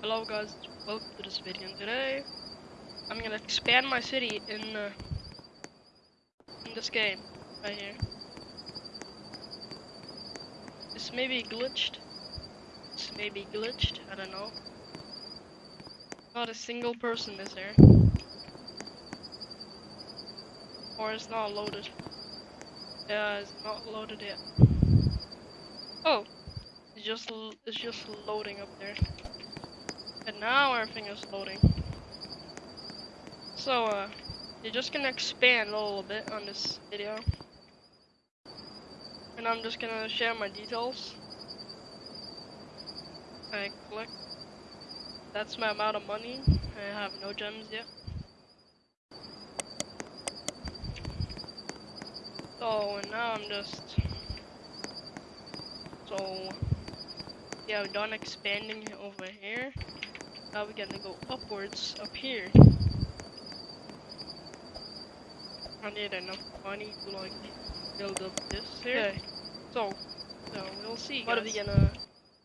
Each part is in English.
Hello guys, welcome to this video. And today, I'm gonna expand my city in uh, in this game right here. This may be glitched. This may be glitched. I don't know. Not a single person is there, or it's not loaded. Yeah, it's not loaded yet. Oh, it's just it's just loading up there. And now everything is loading. So, uh, you're just gonna expand a little bit on this video. And I'm just gonna share my details. I click. That's my amount of money. I have no gems yet. So, and now I'm just... So, yeah, we're done expanding over here. Now we're gonna go upwards up here. I need enough money to like build up this here. Okay. So, so we'll see. What are we gonna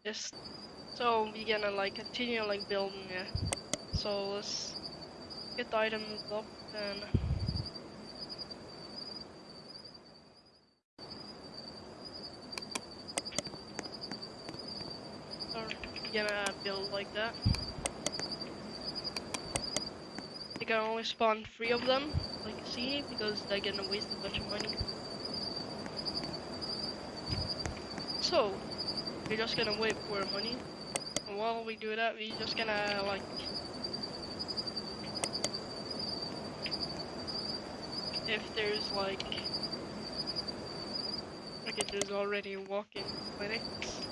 just? So we gonna like continue like building it. So let's get the items up and. Or we gonna build like that. You can only spawn three of them, like you see, because they're gonna waste a bunch of money. So, we're just gonna wait for money. And while we do that, we're just gonna like if there's like okay, there's already walking clinics.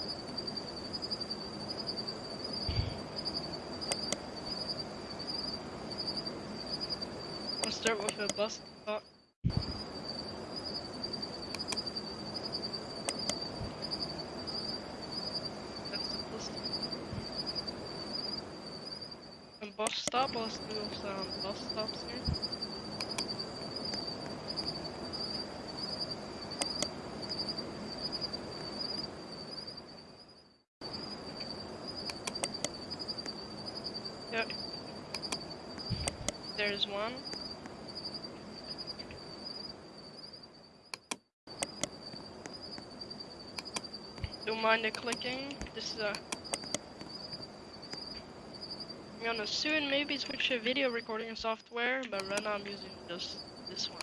Start with a bus the bus bus stop, let's do some bus stops here. Yep. There's one. Mind the clicking. This is a. I'm gonna soon maybe switch to video recording software, but right now I'm using just this one.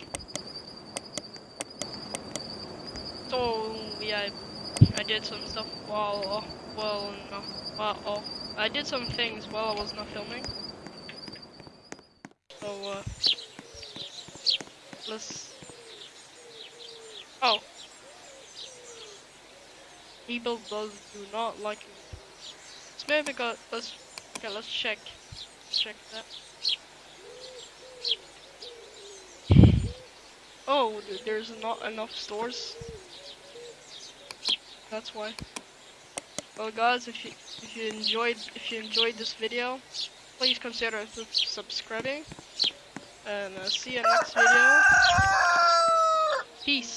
So yeah, I did some stuff while well no while off. I did some things while I was not filming. So uh, let's. Oh. People does do not like me. It's maybe because let's okay, let's check. Check that. Oh, there's not enough stores. That's why. Well, guys, if you if you enjoyed if you enjoyed this video, please consider su- subscribing. And uh, see you next video. Peace.